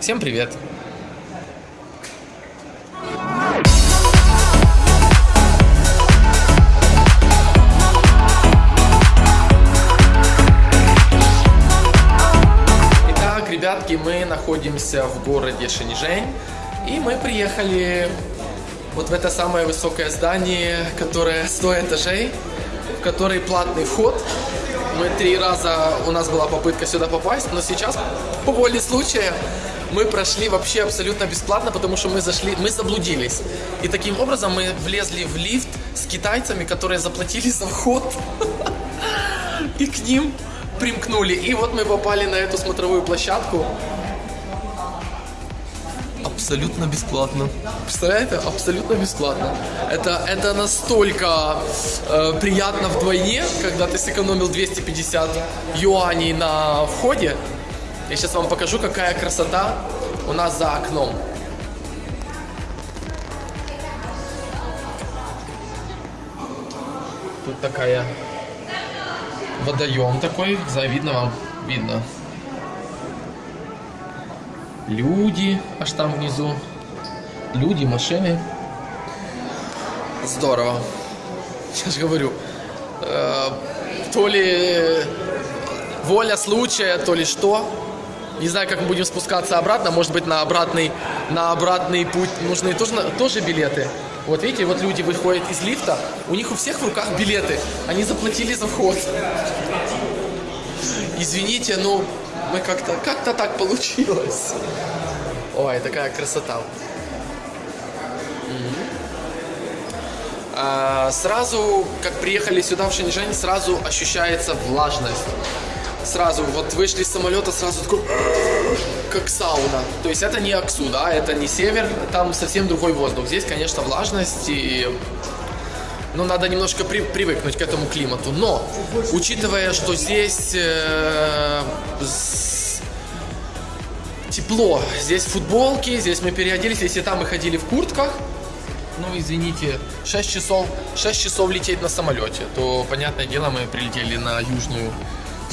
Всем привет! Итак, ребятки, мы находимся в городе Шэньчжэнь, и мы приехали вот в это самое высокое здание, которое 100 этажей, в который платный вход. Мы три раза, у нас была попытка сюда попасть, но сейчас, по воле случая, мы прошли вообще абсолютно бесплатно, потому что мы зашли, мы заблудились. И таким образом мы влезли в лифт с китайцами, которые заплатили за вход. И к ним примкнули. И вот мы попали на эту смотровую площадку. Абсолютно бесплатно. Представляете? Абсолютно бесплатно. Это, это настолько э, приятно вдвойне, когда ты сэкономил 250 юаней на входе. Я сейчас вам покажу, какая красота у нас за окном. Тут такая водоем такой, за видно вам, видно. Люди, аж там внизу. Люди, машины. Здорово. Же говорю, э, то ли воля случая, то ли что. Не знаю, как мы будем спускаться обратно. Может быть, на обратный, на обратный путь нужны тоже, тоже билеты. Вот видите, вот люди выходят из лифта, у них у всех в руках билеты. Они заплатили за вход. Извините, но мы как-то как-то так получилось. Ой, такая красота. А, сразу, как приехали сюда в Шэньчжэнь, сразу ощущается влажность. Сразу, вот вышли с самолета, сразу такой, как сауна. То есть это не Аксу, да, это не север, там совсем другой воздух. Здесь, конечно, влажность и ну, надо немножко при, привыкнуть к этому климату. Но, учитывая, что здесь э, тепло, здесь футболки, здесь мы переоделись, если там мы ходили в куртках, ну, извините, 6 часов, 6 часов лететь на самолете, то, понятное дело, мы прилетели на южную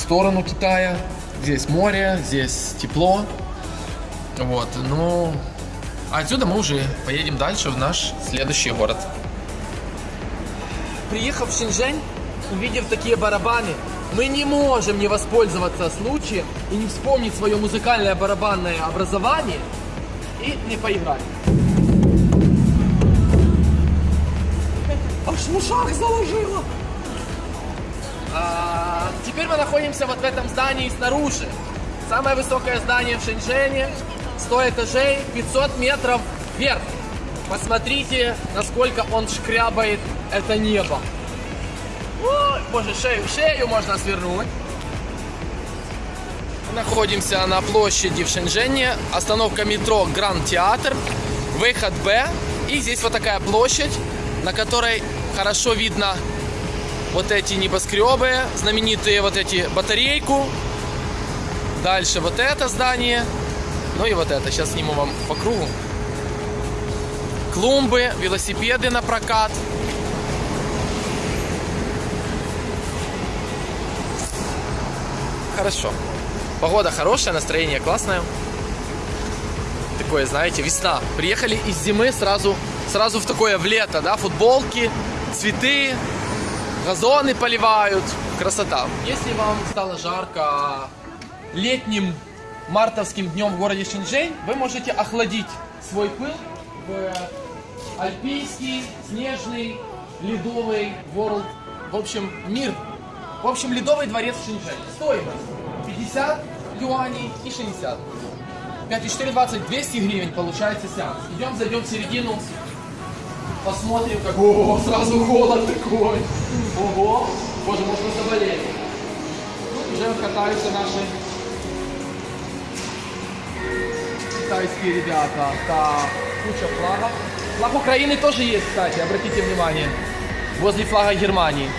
сторону Китая. Здесь море, здесь тепло. Вот, ну, а отсюда мы уже поедем дальше в наш следующий город. Приехав в Шэньчжэнь, увидев такие барабаны, мы не можем не воспользоваться случаем и не вспомнить свое музыкальное барабанное образование и не поиграть. Аж в ушах заложило. А, теперь мы находимся вот в этом здании снаружи. Самое высокое здание в Шэньчжэне, 100 этажей, 500 метров вверх. Посмотрите, насколько он шкрябает это небо. Ой, боже, шею, шею можно свернуть. Находимся на площади в Шэньчжэне, остановка метро Гранд Театр, выход Б. И здесь вот такая площадь, на которой хорошо видно вот эти небоскребы, знаменитые вот эти батарейку. Дальше вот это здание. Ну и вот это. Сейчас сниму вам по кругу. Клумбы, велосипеды на прокат. Хорошо. Погода хорошая, настроение классное. Такое, знаете, весна. Приехали из зимы сразу, сразу в такое в лето, да, футболки, цветы, газоны поливают. Красота. Если вам стало жарко летним мартовским днем в городе Шэньчжэнь, вы можете охладить свой пыл в альпийский, снежный, ледовый world, в общем, мир. В общем, ледовый дворец в Шэньчжэнь. Стоимость 50 юаней и 60. 5 и 4, 20, 200 гривен получается сеанс. Идем, зайдем в середину, посмотрим, как... О, сразу холод такой. Ого, боже, может мы заболели. Уже катаются наши китайские ребята. Так, куча флагов. Флаг Украины тоже есть, кстати, обратите внимание. Возле флага Германии.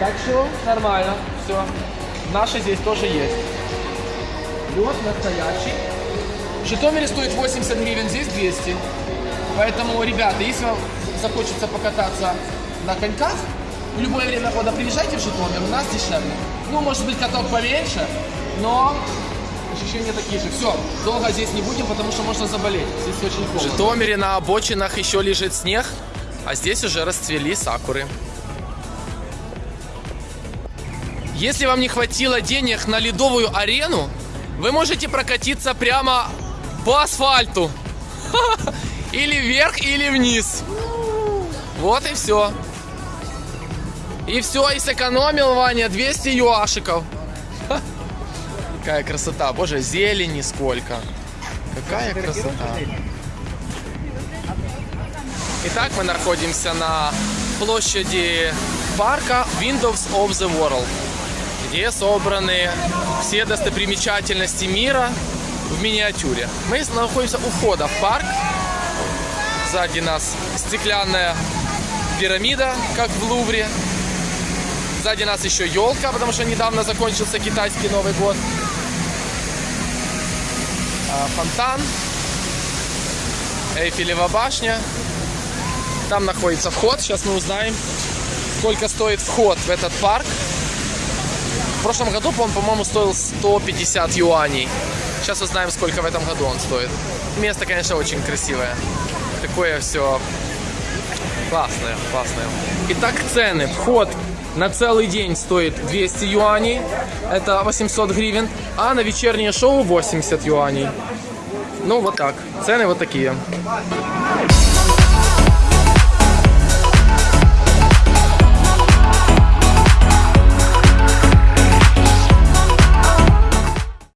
Так что нормально, все. Наши здесь тоже есть. Лед настоящий. В Житомире стоит 80 гривен, здесь 200. Поэтому, ребята, если вам захочется покататься на коньках, в любое время года приезжайте в Житомир, у нас дешевле. Ну, может быть, каток поменьше, но ощущения такие же. Все, долго здесь не будем, потому что можно заболеть. Здесь очень холодно. В Житомире на обочинах еще лежит снег, а здесь уже расцвели сакуры. Если вам не хватило денег на ледовую арену, вы можете прокатиться прямо по асфальту. Или вверх, или вниз. Вот и все. И все, и сэкономил Ваня 200 юашиков. Ха. Какая красота. Боже, зелени сколько. Какая красота. Итак, мы находимся на площади парка Windows of the World, где собраны все достопримечательности мира в миниатюре. Мы находимся у входа в парк. Сзади нас стеклянная пирамида, как в Лувре. Сзади нас еще елка, потому что недавно закончился китайский Новый год. А, Фонтан. Эйфелева башня. Там находится вход. Сейчас мы узнаем, сколько стоит вход в этот парк. В прошлом году он, по-моему, стоил 150 юаней. Сейчас узнаем, сколько в этом году он стоит. Место, конечно, очень красивое. Такое все классное, классное. Итак, цены. Вход на целый день стоит 200 юаней, это 800 гривен, а на вечернее шоу 80 юаней. Ну, вот так. Цены вот такие.